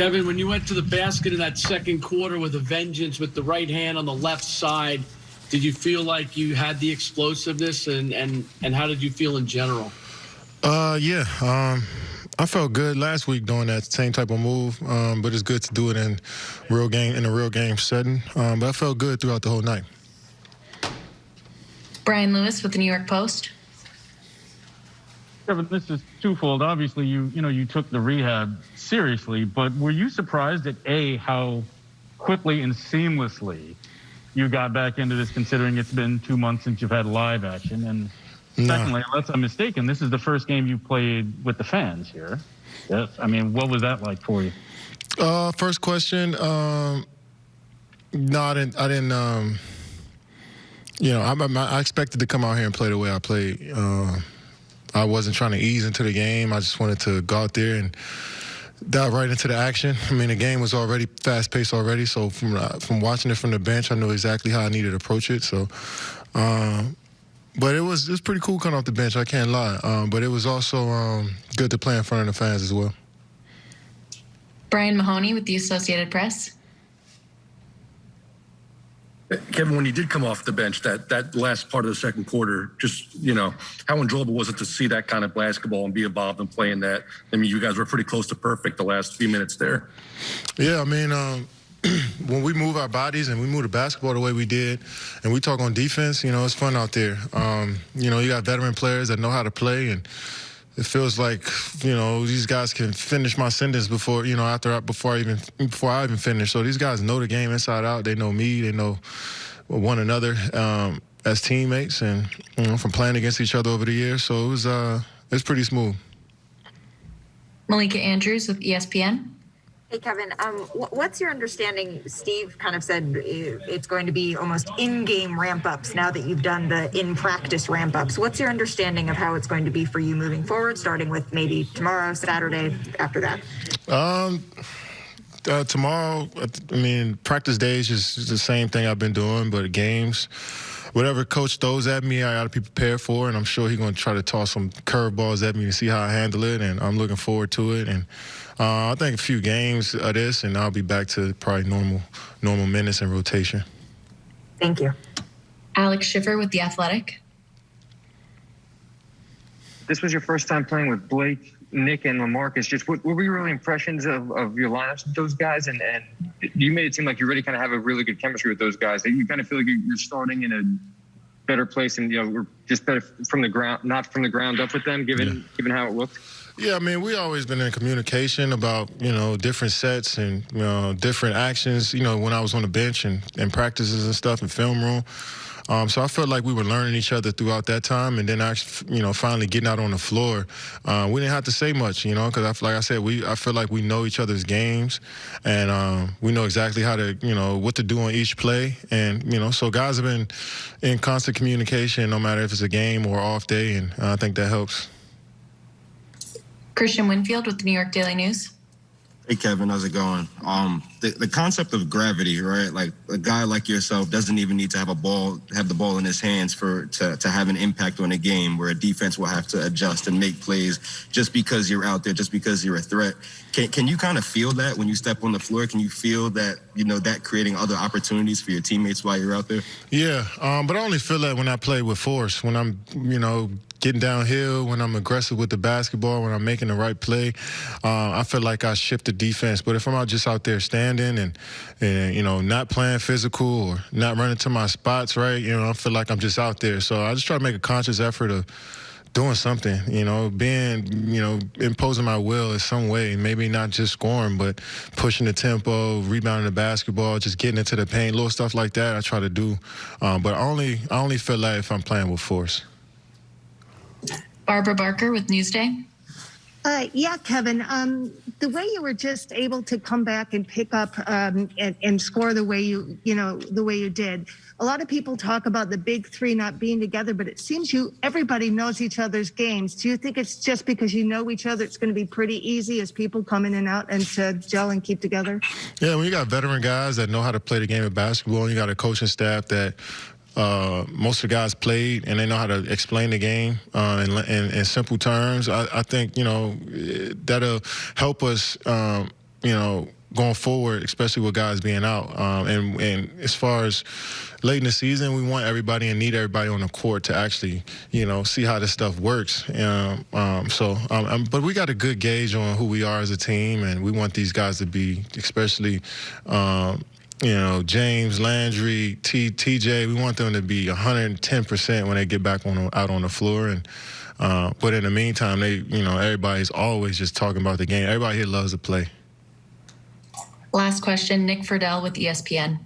Kevin, when you went to the basket in that second quarter with a vengeance with the right hand on the left side, did you feel like you had the explosiveness and and and how did you feel in general? Uh, yeah. Um, I felt good last week doing that same type of move, um, but it's good to do it in real game in a real game setting. Um, but I felt good throughout the whole night. Brian Lewis with the New York Post. Kevin, this is twofold. Obviously, you you know you took the rehab seriously, but were you surprised at a how quickly and seamlessly you got back into this, considering it's been two months since you've had live action? And No. secondly, unless I'm mistaken, this is the first game you played with the fans here. Yes. I mean, what was that like for you? Uh, first question. Um, no, I didn't. I didn't. Um, you know, I, I, I expected to come out here and play the way I played. Uh, I wasn't trying to ease into the game. I just wanted to go out there and dive right into the action. I mean, the game was already fast paced already, so from uh, from watching it from the bench, I knew exactly how I needed to approach it. So. Um, but it was it was pretty cool coming off the bench. I can't lie. Um, but it was also um, good to play in front of the fans as well. Brian Mahoney with the Associated Press. Kevin, when you did come off the bench, that that last part of the second quarter, just you know, how enjoyable was it to see that kind of basketball and be involved in playing that? I mean, you guys were pretty close to perfect the last few minutes there. Yeah, I mean, um, when we move our bodies and we move the basketball the way we did, and we talk on defense, you know, it's fun out there. Um, you know, you got veteran players that know how to play, and it feels like you know these guys can finish my sentence before you know after I, before I even before I even finish. So these guys know the game inside out. They know me. They know one another um, as teammates, and you know, from playing against each other over the years. So it was uh, it's pretty smooth. Malika Andrews with ESPN. Hey, Kevin, um, wh- what's your understanding? Steve kind of said it's going to be almost in-game ramp-ups now that you've done the in-practice ramp-ups. What's your understanding of how it's going to be for you moving forward, starting with maybe tomorrow, Saturday, after that? Um, uh, tomorrow, I mean, practice days is the same thing I've been doing, but games, whatever coach throws at me, I got to be prepared for, and I'm sure he's going to try to toss some curveballs at me to see how I handle it, and I'm looking forward to it. And uh, I think a few games of this, and I'll be back to probably normal, normal minutes and rotation. Thank you. Alex Schiffer with The Athletic. This was your first time playing with Blake, Nick, and Lamarcus. Just what, what were your early impressions of, of your lineups with those guys? And, and you made it seem like you already kind of have a really good chemistry with those guys. That you kind of feel like you're starting in a better place and you know we're just better from the ground, not from the ground up with them, given given how it looked. Yeah, I mean, we always been in communication about you know different sets and you know different actions. You know, when I was on the bench and, and practices and stuff in film room. Um, so I felt like we were learning each other throughout that time, and then actually, you know, finally getting out on the floor, uh, we didn't have to say much, you know, because like I said, we I feel like we know each other's games, and um, we know exactly how to, you know, what to do on each play, and you know, so guys have been in constant communication, no matter if it's a game or off day, and I think that helps. Christian Winfield with the New York Daily News. Hey Kevin, how's it going? Um, the, the concept of gravity, right? Like a guy like yourself doesn't even need to have a ball, have the ball in his hands for to, to have an impact on a game where a defense will have to adjust and make plays just because you're out there, just because you're a threat. Can can you kind of feel that when you step on the floor? Can you feel that you know that creating other opportunities for your teammates while you're out there? Yeah, um, but I only feel that when I play with force, when I'm, you know, getting downhill, when I'm aggressive with the basketball, when I'm making the right play. Uh, I feel like I shift the defense. But if I'm out just out there standing and, and, you know, not playing physical or not running to my spots, right, you know, I feel like I'm just out there. So I just try to make a conscious effort of doing something, you know, being, you know, imposing my will in some way. Maybe not just scoring, but pushing the tempo, rebounding the basketball, just getting into the paint, little stuff like that. I try to do, um, but I only I only feel like if I'm playing with force. Barbara Barker with Newsday. Uh, yeah, Kevin. Um, the way you were just able to come back and pick up um, and, and score the way you, you know, the way you did. A lot of people talk about the big three not being together, but it seems you everybody knows each other's games. Do you think it's just because you know each other, it's going to be pretty easy as people come in and out and to gel and keep together? Yeah, when you got veteran guys that know how to play the game of basketball, and you got a coaching staff that uh, most of the guys played and they know how to explain the game uh, in, in, in simple terms. I, I think you know that'll help us. Um, you know, going forward, especially with guys being out. Um, and and as far as late in the season, we want everybody and need everybody on the court to actually, you know, see how this stuff works. Um, um, so, um, um, but we got a good gauge on who we are as a team, and we want these guys to be, especially. You know, James Landry, T, TJ, we want them to be 110% when they get back on out on the floor. And uh, but in the meantime, they, you know, everybody's always just talking about the game. Everybody here loves to play. Last question, Nick Friedell with ESPN.